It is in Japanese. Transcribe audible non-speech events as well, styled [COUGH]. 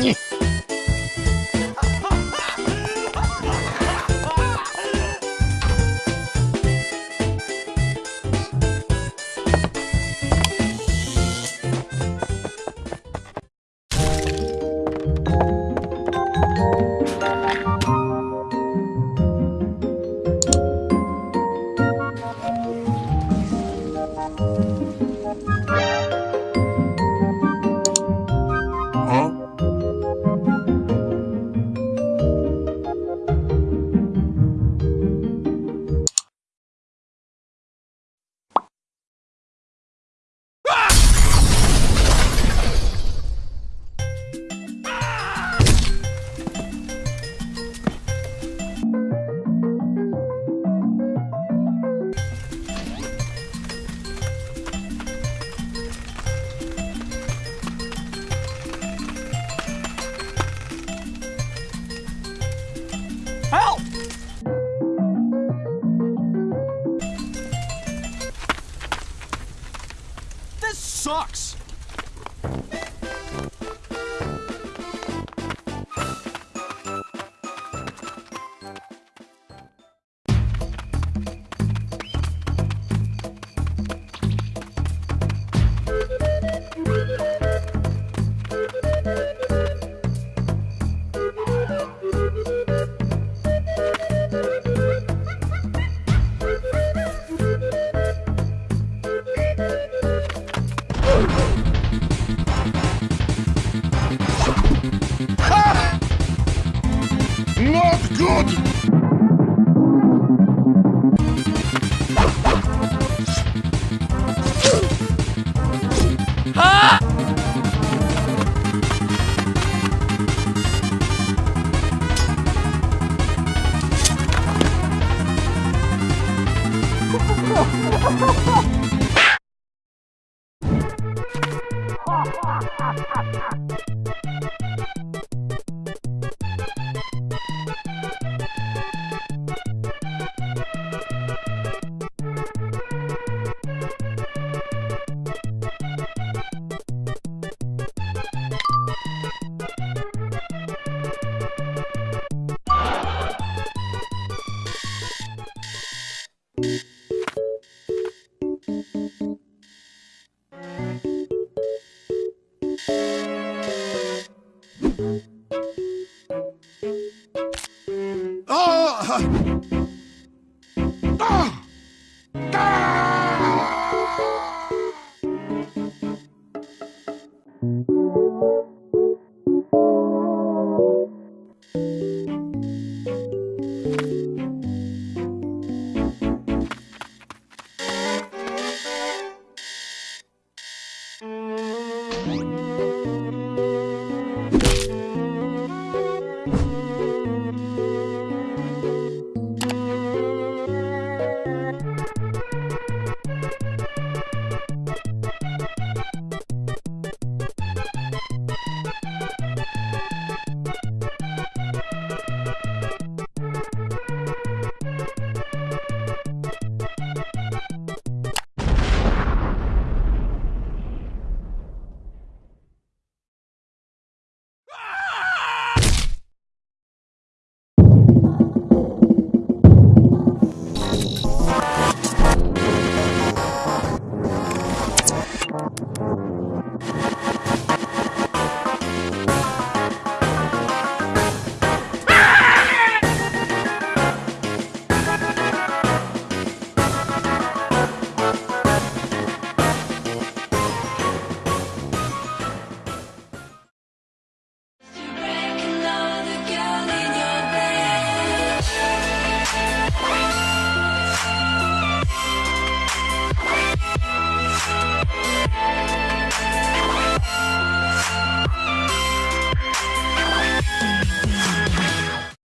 Yeah. [LAUGHS] sucks! 時はあハハハハ Thank mm -hmm. you.